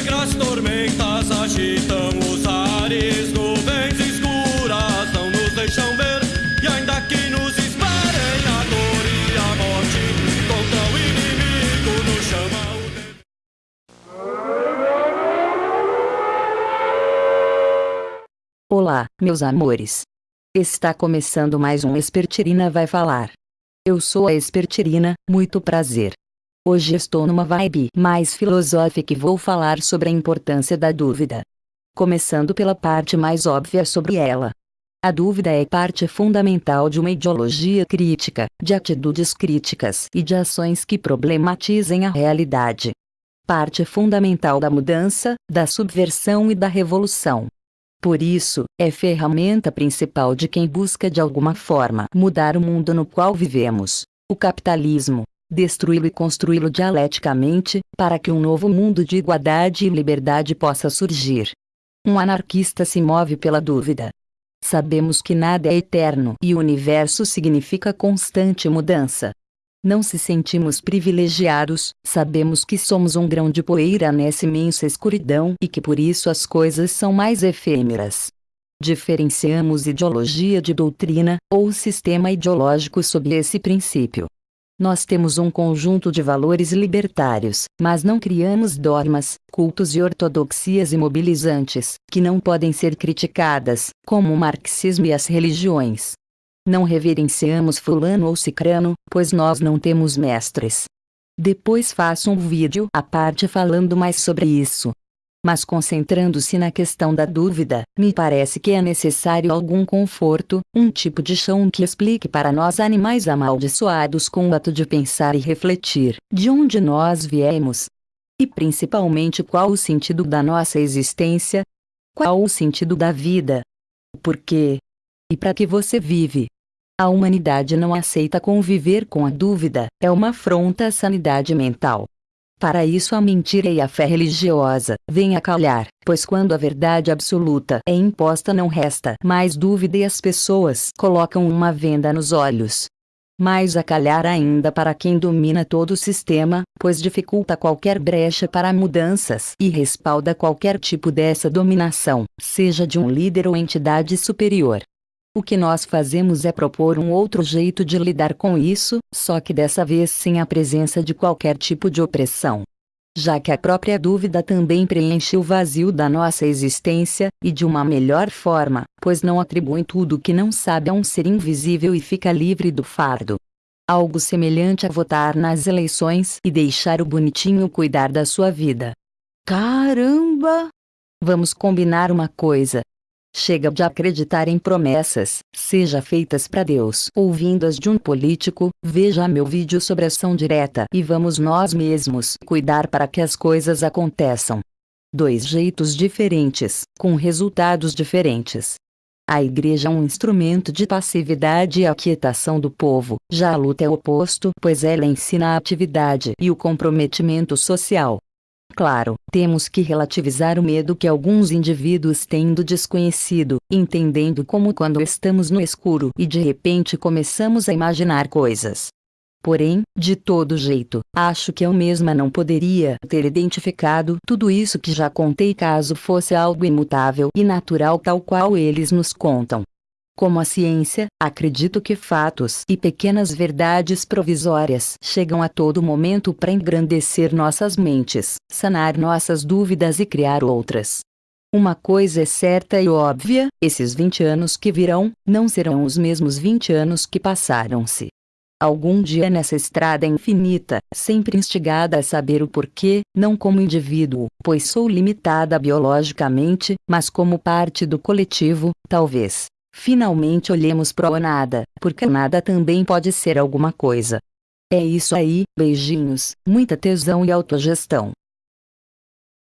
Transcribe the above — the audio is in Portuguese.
negras tormentas agitam os ares, nuvens escuras não nos deixam ver. E ainda que nos esperem a dor e a morte, contra o inimigo nos chama o tempo. Olá, meus amores. Está começando mais um Espertirina Vai Falar. Eu sou a Espertirina, muito prazer. Hoje estou numa vibe mais filosófica e vou falar sobre a importância da dúvida. Começando pela parte mais óbvia sobre ela. A dúvida é parte fundamental de uma ideologia crítica, de atitudes críticas e de ações que problematizem a realidade. Parte fundamental da mudança, da subversão e da revolução. Por isso, é ferramenta principal de quem busca de alguma forma mudar o mundo no qual vivemos, o capitalismo, destruí-lo e construí-lo dialeticamente, para que um novo mundo de igualdade e liberdade possa surgir. Um anarquista se move pela dúvida. Sabemos que nada é eterno e o universo significa constante mudança. Não se sentimos privilegiados, sabemos que somos um grão de poeira nessa imensa escuridão e que por isso as coisas são mais efêmeras. Diferenciamos ideologia de doutrina, ou sistema ideológico sob esse princípio. Nós temos um conjunto de valores libertários, mas não criamos dogmas, cultos e ortodoxias imobilizantes, que não podem ser criticadas, como o marxismo e as religiões. Não reverenciamos fulano ou cicrano, pois nós não temos mestres. Depois faço um vídeo à parte falando mais sobre isso. Mas concentrando-se na questão da dúvida, me parece que é necessário algum conforto, um tipo de chão que explique para nós animais amaldiçoados com o ato de pensar e refletir, de onde nós viemos. E principalmente qual o sentido da nossa existência? Qual o sentido da vida? Por quê? E para que você vive? A humanidade não aceita conviver com a dúvida, é uma afronta à sanidade mental. Para isso a mentira e a fé religiosa vêm a calhar, pois quando a verdade absoluta é imposta não resta mais dúvida e as pessoas colocam uma venda nos olhos. Mais a calhar ainda para quem domina todo o sistema, pois dificulta qualquer brecha para mudanças e respalda qualquer tipo dessa dominação, seja de um líder ou entidade superior. O que nós fazemos é propor um outro jeito de lidar com isso, só que dessa vez sem a presença de qualquer tipo de opressão. Já que a própria dúvida também preenche o vazio da nossa existência, e de uma melhor forma, pois não atribui tudo que não sabe a um ser invisível e fica livre do fardo. Algo semelhante a votar nas eleições e deixar o bonitinho cuidar da sua vida. Caramba! Vamos combinar uma coisa, Chega de acreditar em promessas, seja feitas para Deus ou vindas de um político, veja meu vídeo sobre ação direta e vamos nós mesmos cuidar para que as coisas aconteçam. Dois jeitos diferentes, com resultados diferentes. A igreja é um instrumento de passividade e aquietação do povo, já a luta é o oposto, pois ela ensina a atividade e o comprometimento social. Claro, temos que relativizar o medo que alguns indivíduos têm do desconhecido, entendendo como quando estamos no escuro e de repente começamos a imaginar coisas. Porém, de todo jeito, acho que eu mesma não poderia ter identificado tudo isso que já contei caso fosse algo imutável e natural tal qual eles nos contam. Como a ciência, acredito que fatos e pequenas verdades provisórias chegam a todo momento para engrandecer nossas mentes, sanar nossas dúvidas e criar outras. Uma coisa é certa e óbvia: esses 20 anos que virão, não serão os mesmos 20 anos que passaram-se. Algum dia nessa estrada infinita, sempre instigada a saber o porquê, não como indivíduo, pois sou limitada biologicamente, mas como parte do coletivo, talvez, Finalmente olhemos pro nada, porque nada também pode ser alguma coisa. É isso aí, beijinhos, muita tesão e autogestão.